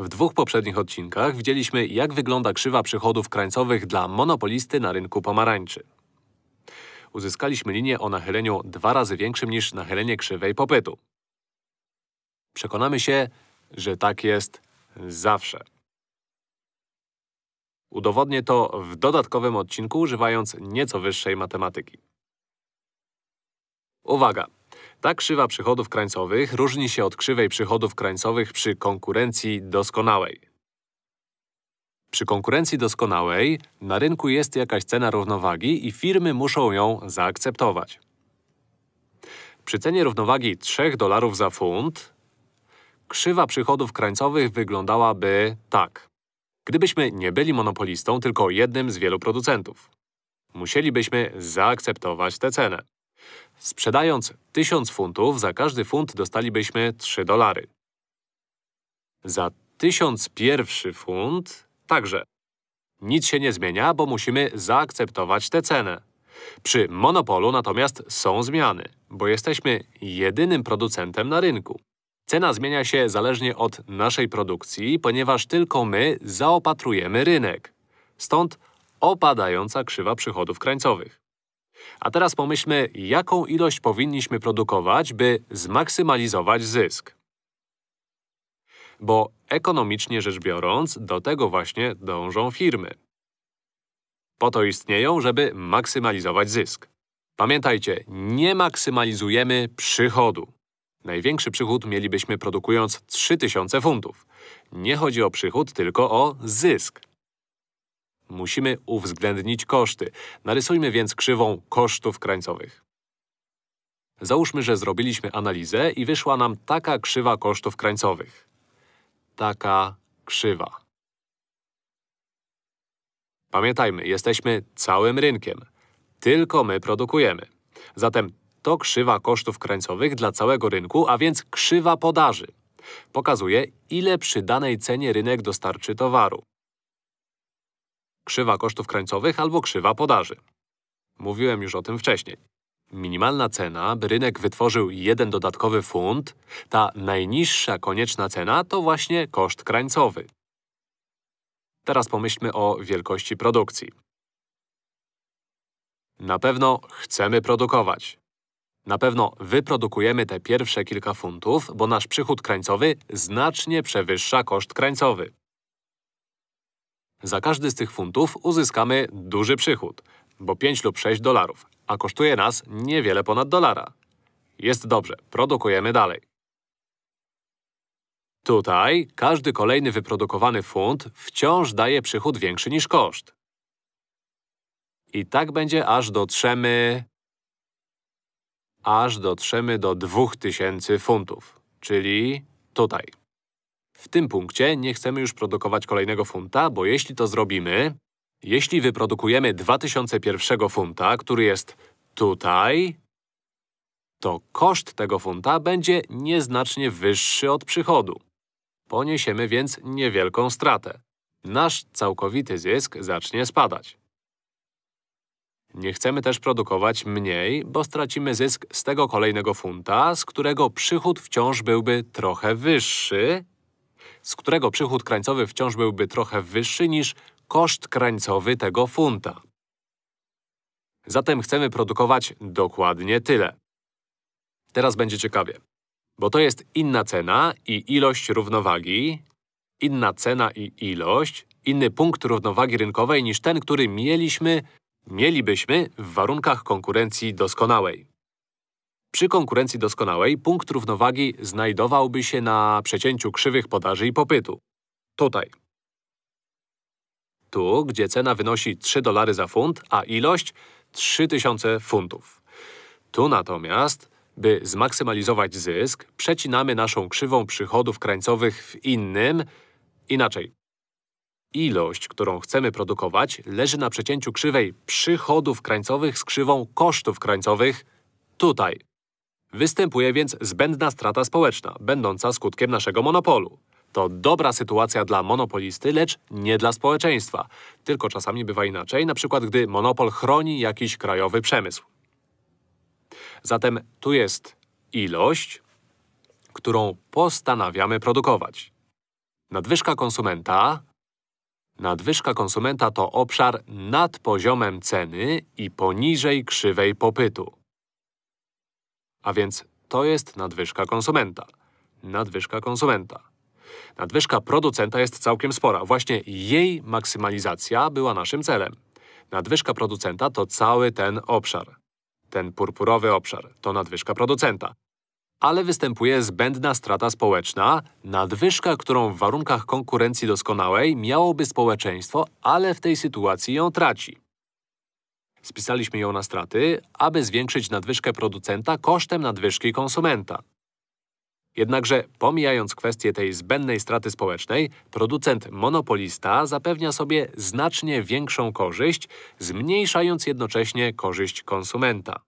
W dwóch poprzednich odcinkach widzieliśmy, jak wygląda krzywa przychodów krańcowych dla monopolisty na rynku pomarańczy. Uzyskaliśmy linię o nachyleniu dwa razy większym niż nachylenie krzywej popytu. Przekonamy się, że tak jest zawsze. Udowodnię to w dodatkowym odcinku, używając nieco wyższej matematyki. Uwaga! Ta krzywa przychodów krańcowych różni się od krzywej przychodów krańcowych przy konkurencji doskonałej. Przy konkurencji doskonałej na rynku jest jakaś cena równowagi i firmy muszą ją zaakceptować. Przy cenie równowagi 3 dolarów za funt krzywa przychodów krańcowych wyglądałaby tak. Gdybyśmy nie byli monopolistą, tylko jednym z wielu producentów. Musielibyśmy zaakceptować tę cenę. Sprzedając 1000 funtów, za każdy funt dostalibyśmy 3 dolary. Za 1001 funt także. Nic się nie zmienia, bo musimy zaakceptować tę cenę. Przy monopolu natomiast są zmiany, bo jesteśmy jedynym producentem na rynku. Cena zmienia się zależnie od naszej produkcji, ponieważ tylko my zaopatrujemy rynek. Stąd opadająca krzywa przychodów krańcowych. A teraz pomyślmy, jaką ilość powinniśmy produkować, by zmaksymalizować zysk. Bo ekonomicznie rzecz biorąc, do tego właśnie dążą firmy. Po to istnieją, żeby maksymalizować zysk. Pamiętajcie, nie maksymalizujemy przychodu. Największy przychód mielibyśmy produkując 3000 funtów. Nie chodzi o przychód, tylko o zysk. Musimy uwzględnić koszty. Narysujmy więc krzywą kosztów krańcowych. Załóżmy, że zrobiliśmy analizę i wyszła nam taka krzywa kosztów krańcowych. Taka krzywa. Pamiętajmy, jesteśmy całym rynkiem. Tylko my produkujemy. Zatem to krzywa kosztów krańcowych dla całego rynku, a więc krzywa podaży. Pokazuje, ile przy danej cenie rynek dostarczy towaru. Krzywa kosztów krańcowych albo krzywa podaży. Mówiłem już o tym wcześniej. Minimalna cena, by rynek wytworzył jeden dodatkowy funt, ta najniższa konieczna cena to właśnie koszt krańcowy. Teraz pomyślmy o wielkości produkcji. Na pewno chcemy produkować. Na pewno wyprodukujemy te pierwsze kilka funtów, bo nasz przychód krańcowy znacznie przewyższa koszt krańcowy. Za każdy z tych funtów uzyskamy duży przychód, bo 5 lub 6 dolarów, a kosztuje nas niewiele ponad dolara. Jest dobrze, produkujemy dalej. Tutaj każdy kolejny wyprodukowany funt wciąż daje przychód większy niż koszt. I tak będzie aż dotrzemy… aż dotrzemy do 2000 funtów, czyli tutaj. W tym punkcie nie chcemy już produkować kolejnego funta, bo jeśli to zrobimy, jeśli wyprodukujemy 2001 funta, który jest tutaj, to koszt tego funta będzie nieznacznie wyższy od przychodu. Poniesiemy więc niewielką stratę. Nasz całkowity zysk zacznie spadać. Nie chcemy też produkować mniej, bo stracimy zysk z tego kolejnego funta, z którego przychód wciąż byłby trochę wyższy, z którego przychód krańcowy wciąż byłby trochę wyższy niż koszt krańcowy tego funta. Zatem chcemy produkować dokładnie tyle. Teraz będzie ciekawie, bo to jest inna cena i ilość równowagi, inna cena i ilość, inny punkt równowagi rynkowej niż ten, który mieliśmy, mielibyśmy w warunkach konkurencji doskonałej. Przy konkurencji doskonałej punkt równowagi znajdowałby się na przecięciu krzywych podaży i popytu. Tutaj. Tu, gdzie cena wynosi 3 dolary za funt, a ilość 3000 funtów. Tu natomiast, by zmaksymalizować zysk, przecinamy naszą krzywą przychodów krańcowych w innym… inaczej. Ilość, którą chcemy produkować, leży na przecięciu krzywej przychodów krańcowych z krzywą kosztów krańcowych tutaj. Występuje więc zbędna strata społeczna, będąca skutkiem naszego monopolu. To dobra sytuacja dla monopolisty, lecz nie dla społeczeństwa. Tylko czasami bywa inaczej, na przykład gdy monopol chroni jakiś krajowy przemysł. Zatem tu jest ilość, którą postanawiamy produkować. Nadwyżka konsumenta Nadwyżka konsumenta to obszar nad poziomem ceny i poniżej krzywej popytu. A więc to jest nadwyżka konsumenta. Nadwyżka konsumenta. Nadwyżka producenta jest całkiem spora. Właśnie jej maksymalizacja była naszym celem. Nadwyżka producenta to cały ten obszar. Ten purpurowy obszar to nadwyżka producenta. Ale występuje zbędna strata społeczna, nadwyżka, którą w warunkach konkurencji doskonałej miałoby społeczeństwo, ale w tej sytuacji ją traci. Spisaliśmy ją na straty, aby zwiększyć nadwyżkę producenta kosztem nadwyżki konsumenta. Jednakże, pomijając kwestię tej zbędnej straty społecznej, producent monopolista zapewnia sobie znacznie większą korzyść, zmniejszając jednocześnie korzyść konsumenta.